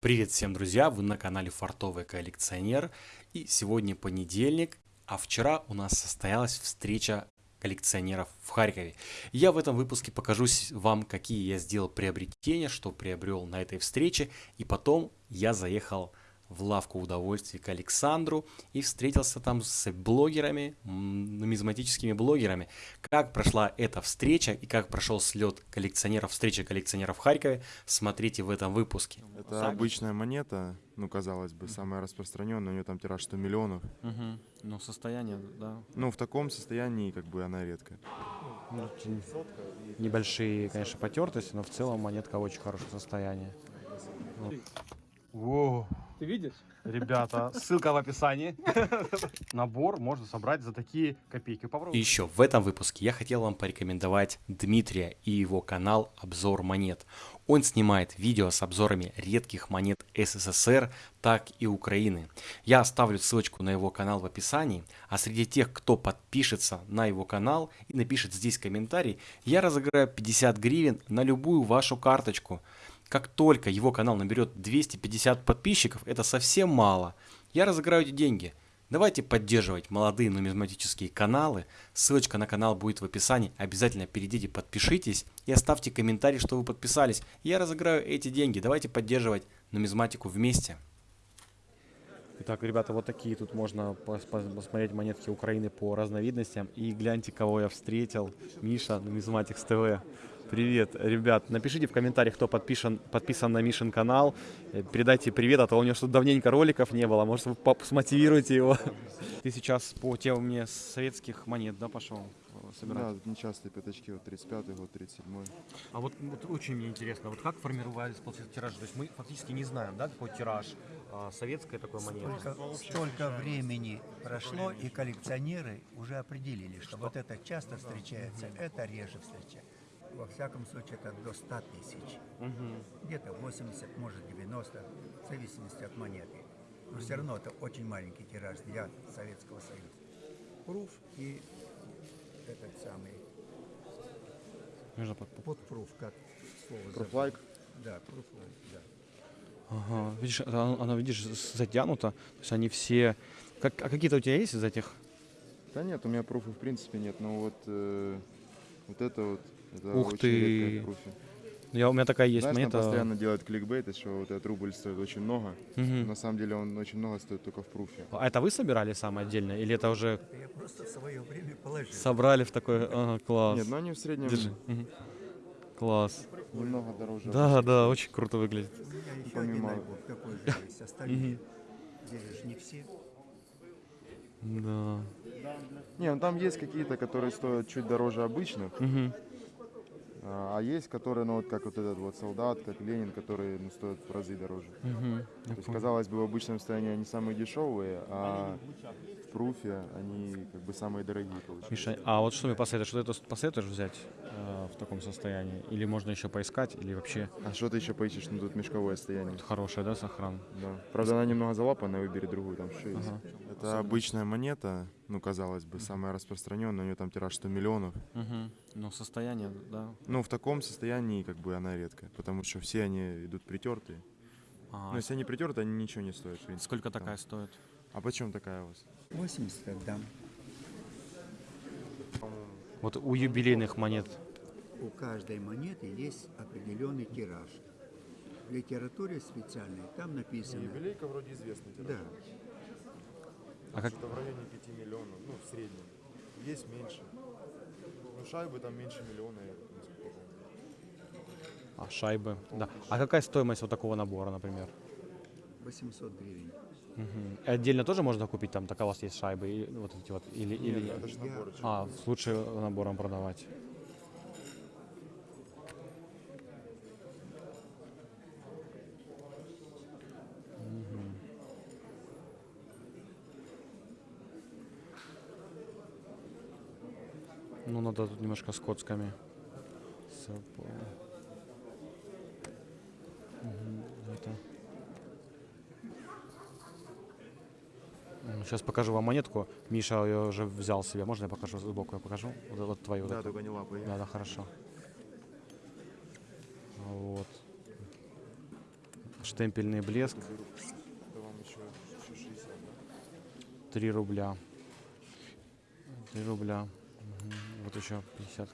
Привет всем, друзья! Вы на канале Фартовый коллекционер. И сегодня понедельник, а вчера у нас состоялась встреча коллекционеров в Харькове. Я в этом выпуске покажу вам, какие я сделал приобретения, что приобрел на этой встрече. И потом я заехал в лавку удовольствий к Александру и встретился там с блогерами, нумизматическими блогерами. Как прошла эта встреча и как прошел слет коллекционеров, встреча коллекционеров в Харькове, смотрите в этом выпуске. Это так. обычная монета, ну, казалось бы, самая распространенная, у нее там тираж 100 миллионов. Угу. Ну, состояние, да. Ну, в таком состоянии, как бы, она редкая. Ну, небольшие, конечно, потертости, но в целом монетка в очень хорошем состоянии. Во. Ты видишь? Ребята, ссылка в описании. Набор можно собрать за такие копейки. Попробуй. И еще в этом выпуске я хотел вам порекомендовать Дмитрия и его канал «Обзор монет». Он снимает видео с обзорами редких монет СССР, так и Украины. Я оставлю ссылочку на его канал в описании, а среди тех, кто подпишется на его канал и напишет здесь комментарий, я разыграю 50 гривен на любую вашу карточку. Как только его канал наберет 250 подписчиков, это совсем мало, я разыграю эти деньги. Давайте поддерживать молодые нумизматические каналы. Ссылочка на канал будет в описании. Обязательно перейдите, подпишитесь и оставьте комментарий, что вы подписались. Я разыграю эти деньги. Давайте поддерживать нумизматику вместе. Итак, ребята, вот такие тут можно посмотреть монетки Украины по разновидностям. И гляньте, кого я встретил. Миша, Нумизматикс ТВ. Привет, ребят, напишите в комментариях, кто подписан, подписан на Мишин канал. Э, передайте привет, а то у него что-то давненько роликов не было. Может, вы смотивируете его. Ты сейчас по теме советских монет, да, пошел э, собирать? Да, нечастые пятачки, вот 35-й год, 37-й. А вот, вот очень мне интересно, вот как формировались получается, тиражи? То есть мы фактически не знаем, да, какой тираж а, советской такой монеты? Столько, столько времени прошло, и коллекционеры уже определили, что, что вот это часто встречается, это реже встречается во всяком случае, это до 100 тысяч. Угу. Где-то 80, может 90, в зависимости от монеты. Но все равно это очень маленький тираж для Советского Союза. Пруф и этот самый подпруф, как слово Пруфлайк? Да, пруфлайк, да. Ага, видишь, она, она, видишь, затянута, то есть они все... Как, а какие-то у тебя есть из этих? Да нет, у меня пруфа в принципе нет, но вот, э, вот это вот это Ух ты! Я, у меня такая есть Знаешь, монета. постоянно делают кликбейт, что вот этот рубль стоит очень много. Угу. На самом деле он очень много стоит только в пруфе. А это вы собирали сам отдельно? Или это уже... Я просто в свое время положил. Собрали в такой... Ага, класс. Нет, ну они в среднем... Держи. Угу. Класс. Немного дороже. Да, да, очень круто выглядит. У меня еще Помимо... один альбом такой же есть. Остальные. Здесь же не все. Да. Не, ну там есть какие-то, которые стоят чуть дороже обычных. Угу. А, а есть, которые, ну вот как вот этот вот солдат, как Ленин, которые ну, стоят в разы дороже. Угу, То есть, казалось бы, в обычном состоянии они самые дешевые, а в пруфе они как бы самые дорогие получаются. Миша, а вот что мне посоветуешь? Что это посоветуешь взять э, в таком состоянии? Или можно еще поискать, или вообще? А что ты еще поищешь? Ну тут мешковое состояние. Тут хорошее, да, сохран? Да. Правда, она немного залапанная, выбери другую, там что есть. Ага. Это обычная монета, ну казалось бы, самая распространенная, у нее там тираж 100 миллионов. Угу. Ну состояние, да. Ну в таком состоянии как бы она редкая, потому что все они идут притертые. А, ну если они притерты, они ничего не стоят. Сколько такая стоит? А почем такая у вас? 80 отдам. Вот у юбилейных монет. У каждой монеты есть определенный тираж. В литературе специальной там написано... Юбилейка вроде известный тираж. Да. А как... Это в районе 5 миллионов, ну, в среднем. Есть меньше. Ну, шайбы там меньше миллиона. А, шайбы, да. А какая стоимость вот такого набора, например? 800 гривен. Угу. Отдельно тоже можно купить там, так у вас есть шайбы, и, вот эти вот, или, нет? или... это же набор. А, лучше набором продавать. Надо тут немножко с коцками. Угу, это... Сейчас покажу вам монетку. Миша ее уже взял себе. Можно я покажу сбоку? Я покажу? Вот, вот твою. Да, вот только не лапой. Да, да, хорошо. Вот. Штемпельный блеск. Это вам еще, еще 60, да? 3 рубля. 3 рубля. Вот еще 50.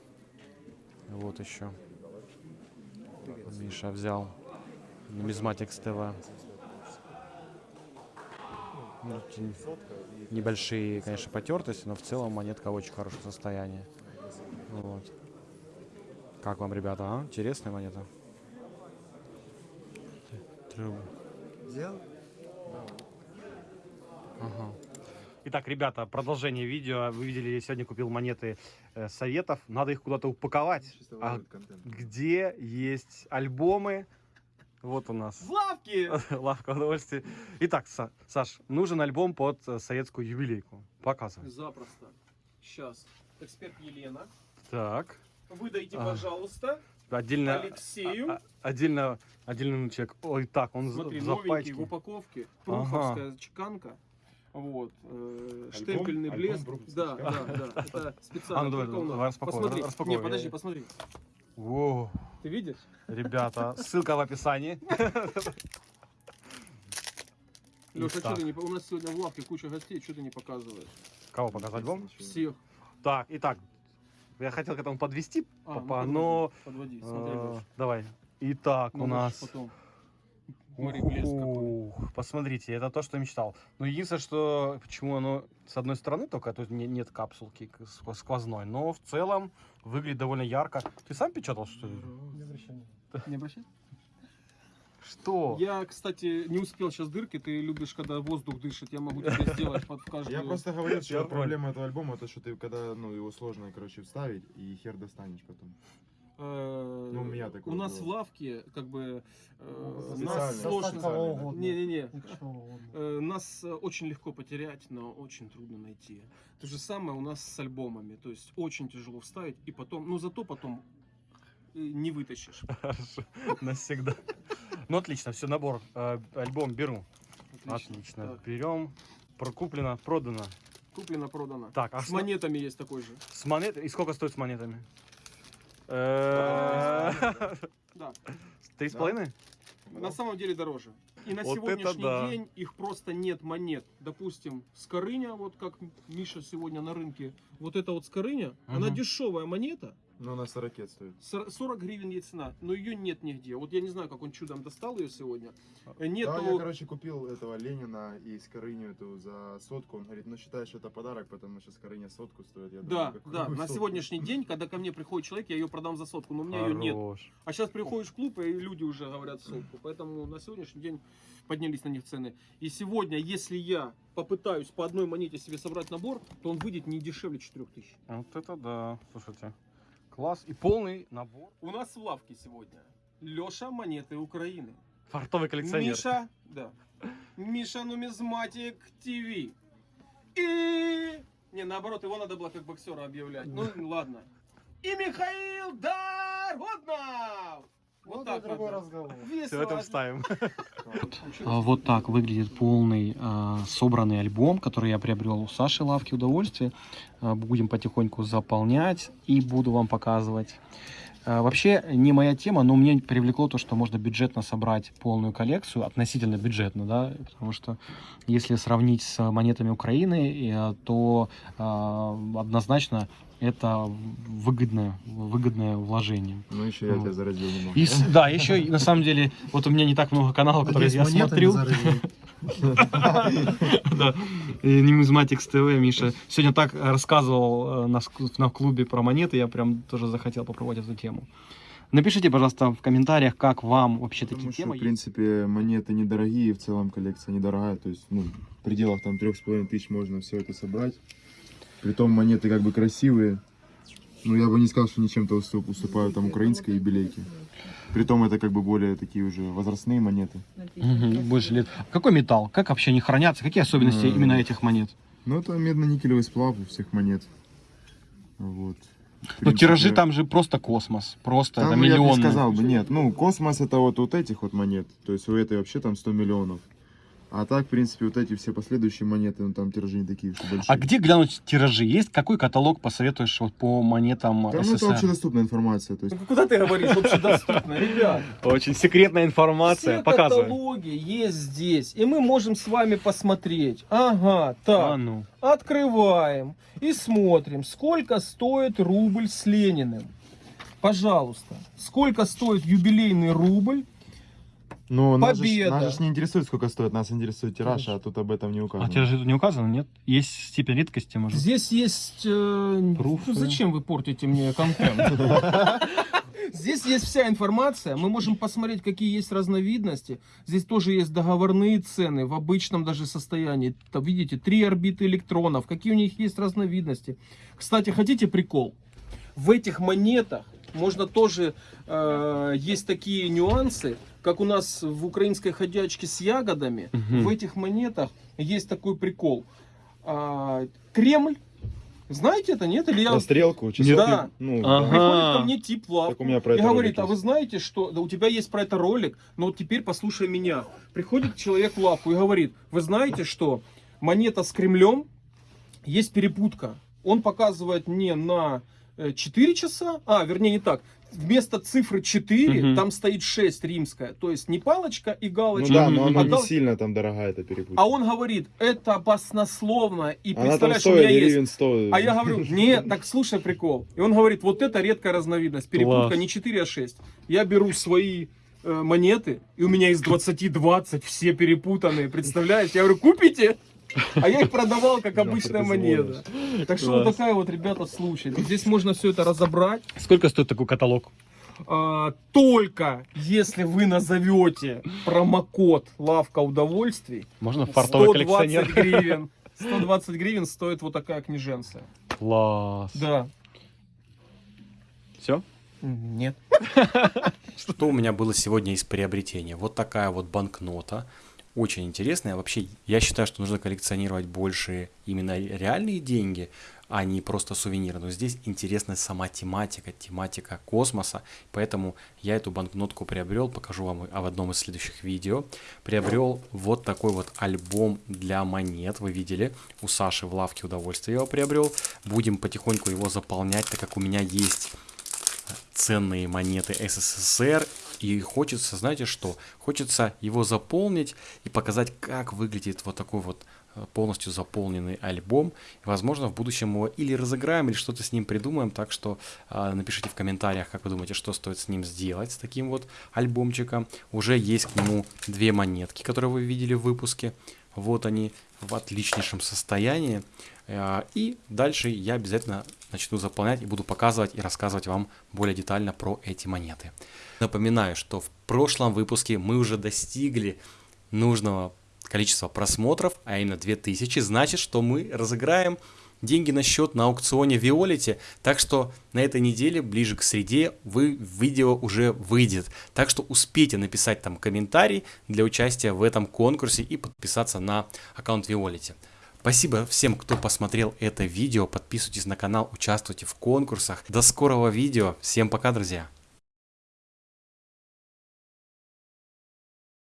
Вот еще. Миша взял. Нумизматикс ТВ. Ну, Небольшие, конечно, потертости, но в целом монетка в очень хорошем состоянии. Вот. Как вам, ребята, а? Интересная монета? Взял? Итак, ребята, продолжение видео. Вы видели, я сегодня купил монеты э, советов. Надо их куда-то упаковать. А где есть альбомы? Вот у нас В лавке! лавка удовольствия. Итак, Са- Саш, нужен альбом под э, советскую юбилейку. Показывай. Запросто. Сейчас. Эксперт Елена. Так. Выдайте, Ага. пожалуйста, Отдельно, Алексею. а- а- отдельно, отдельный человек. Ой, так, он Смотри, в новенький запачке. в упаковке. Ага. Пруховская чеканка. Вот. э, Альбом- штемпельный альбом блеск. Да, да, да. Это специально. А, ну давай, Посмотри. Не, подожди, я- посмотри. Ты видишь? ребята, ссылка в описании. Леша, Итак. что ты не... у нас сегодня в лавке куча гостей, что ты не показываешь? Кого показать? Ничего. Всех. Так, итак, я хотел к этому подвести, А, ну, папа, подводи, но... Подводи, смотри, э. Давай. Итак, Ну, у можешь нас... Потом. Смотри, блеск какой. Ух, посмотрите, это то, что мечтал. Но единственное, что почему оно с одной стороны только, то есть не- нет капсулки сквозной, но в целом выглядит довольно ярко. Ты сам печатал, что ли? Не обращай. Что? Я, кстати, не успел сейчас дырки. Ты любишь, когда воздух дышит. Я могу тебе сделать под каждую. Я просто говорил, что проблема этого альбома, то что ты когда, ну, его сложно, короче, вставить, и хер достанешь потом. Э, Ну, у меня такое У нас было. в лавке, как бы, э, нас сложно... Не-не-не. Э, Нас очень легко потерять, но очень трудно найти. То же самое у нас с альбомами. То есть очень тяжело вставить, и потом, ну зато потом не вытащишь. Хорошо, навсегда. Ну отлично, все, набор, альбом беру. Отлично, берем. Прокуплено, продано. куплено, продано. Так, а С монетами есть такой же. С монет... И сколько стоит с монетами? Э, Да. Три с половиной? На самом деле дороже. И на Вот сегодняшний да. день их просто нет монет. Допустим, скорыня, вот как Миша сегодня на рынке, вот эта вот скорыня, она дешевая монета, Ну, она 40 стоит. сор- 40 гривен ей цена, но ее нет нигде. Вот я не знаю, как он чудом достал ее сегодня. Э, Да, Нету... я, короче, купил этого Ленина и Скорыню эту за сотку. Он говорит, ну считай, что это подарок, потому что Скорыня сотку стоит. Я Да, думаю, да, на сотку? сегодняшний день, когда ко мне приходит человек, я ее продам за сотку, но у меня ее нет. Хорош. А сейчас приходишь в клуб, и люди уже говорят сотку. Поэтому на сегодняшний день поднялись на них цены. И сегодня, если я попытаюсь по одной монете себе собрать набор, то он выйдет не дешевле 4000. Вот это да, слушайте. Класс. И полный набор. У нас в лавке сегодня Леша монеты Украины. Фартовый коллекционер. Миша, да. Миша Нумизматик ТВ. И... Не, наоборот, его надо было как боксера объявлять. Ну, ладно. И Михаил Вот так другой разговор. Все Весело. это вставим. А, Вот так выглядит полный а, собранный альбом, который я приобрел у Саши Лавки Удовольствия. А, Будем потихоньку заполнять и буду вам показывать. А, Вообще не моя тема, но мне привлекло то, что можно бюджетно собрать полную коллекцию, относительно бюджетно, да, потому что если сравнить с монетами Украины, э, то а, однозначно это выгодное, выгодное вложение. Ну, еще я Вот. тебя заразил немного. И, да, еще на самом деле, вот у меня не так много каналов, которые я смотрю. Да, Numismatics TV, Миша. Сегодня так рассказывал э, на клубе про монеты, я прям тоже захотел попробовать эту тему. Напишите, пожалуйста, в комментариях, как вам вообще такие Потому что, темы в принципе, монеты недорогие, в целом коллекция недорогая. То есть, ну, в пределах там трех с половиной тысяч можно все это собрать. Притом монеты как бы красивые. Ну, я бы не сказал, что они чем-то уступ- уступают там украинской юбилейке. Притом это как бы более такие уже возрастные монеты. больше лет. Какой металл? Как вообще они хранятся? Какие особенности именно этих монет? Ну, это медно-никелевый сплав у всех монет. Вот. Ну, тиражи там же просто космос. Просто Там это ну, я бы не миллионы. сказал бы, нет. Ну, космос это вот, вот этих вот монет. То есть у этой вообще там 100 миллионов. А так, в принципе, вот эти все последующие монеты, ну там тиражи не такие уж большие. А где глянуть тиражи? Есть какой каталог посоветуешь вот по монетам Там ну, это СССР? общедоступная информация. То есть, Ну, Куда ты говоришь общедоступно, ребят? Очень секретная информация. Все Показывай. каталоги есть здесь, и мы можем с вами посмотреть. Ага, так, А ну. открываем и смотрим, сколько стоит рубль с Лениным. Пожалуйста, сколько стоит юбилейный рубль? Ну, нас же, Победа. нас же не интересует, сколько стоит, нас интересует тираж, а тут об этом не указано. А тиражи тут не указано, нет? Есть степень редкости, может? Здесь есть... э, Пруфы. ну, зачем вы портите мне контент? Здесь есть вся информация, мы можем посмотреть, какие есть разновидности. Здесь тоже есть договорные цены в обычном даже состоянии. Там, видите, три орбиты электронов, какие у них есть разновидности. Кстати, хотите прикол? В этих монетах можно тоже, э, есть такие нюансы, как у нас в украинской ходячке с ягодами. Мгм. В этих монетах есть такой прикол. А, Кремль, знаете это, нет? Или я... На стрелку, Нет. часы. Да. Ну, Ага. Приходит ко мне тип в лавку Так у меня про и говорит, а вы знаете, что да, у тебя есть про это ролик, но вот теперь послушай меня. Приходит человек в лавку и говорит, вы знаете, что монета с Кремлем есть перепутка. Он показывает не на 4 часа, а, вернее не так, вместо цифры 4 Мгм. там стоит 6 римская, то есть не палочка и Ну галочка, да, но она а, не гал- сильно там дорогая, эта перепутка. а он говорит, это баснословно, и Она там представляешь, у меня стоит есть 100. а я говорю, нет, так слушай прикол. И он говорит, вот это редкая разновидность. Перепутка Класс. не 4, а 6. Я беру свои э, монеты, и у меня из 20 20 все перепутанные. Представляешь? Я говорю, купите? А я их продавал как обычная монета. Так что вот такая вот, ребята, случай. Здесь можно все это разобрать. Сколько стоит такой каталог? А, только если вы назовете промокод «Лавка удовольствий», Можно фартовый 120 коллекционер? гривен. 120 гривен стоит вот такая книженция. Класс. Да. Все? Нет. Что у меня было сегодня из приобретения? Вот такая вот банкнота. Очень интересная. Вообще, я считаю, что нужно коллекционировать больше именно реальные деньги, а не просто сувениры. Но здесь интересна сама тематика, тематика космоса. Поэтому я эту банкнотку приобрел, покажу вам в одном из следующих видео. Приобрел вот такой вот альбом для монет. Вы видели, у Саши в лавке удовольствия его приобрел. Будем потихоньку его заполнять, так как у меня есть ценные монеты СССР. И хочется, знаете что? Хочется его заполнить и показать, как выглядит вот такой вот э, полностью заполненный альбом. Возможно, в будущем его или разыграем, или что-то с ним придумаем. Так что э, напишите в комментариях, как вы думаете, что стоит с ним сделать, с таким вот альбомчиком. Уже есть к нему две монетки, которые вы видели в выпуске. Вот они в отличнейшем состоянии. Э, И дальше я обязательно начну заполнять и буду показывать и рассказывать вам более детально про эти монеты. Напоминаю, что в прошлом выпуске мы уже достигли нужного количества просмотров, а именно 2000, значит, что мы разыграем деньги на счет на аукционе Виолити, так что на этой неделе, ближе к среде, вы, видео уже выйдет. Так что успейте написать там комментарий для участия в этом конкурсе и подписаться на аккаунт Виолити. Спасибо всем, кто посмотрел это видео. Подписывайтесь на канал, участвуйте в конкурсах. До скорого видео. Всем пока, друзья.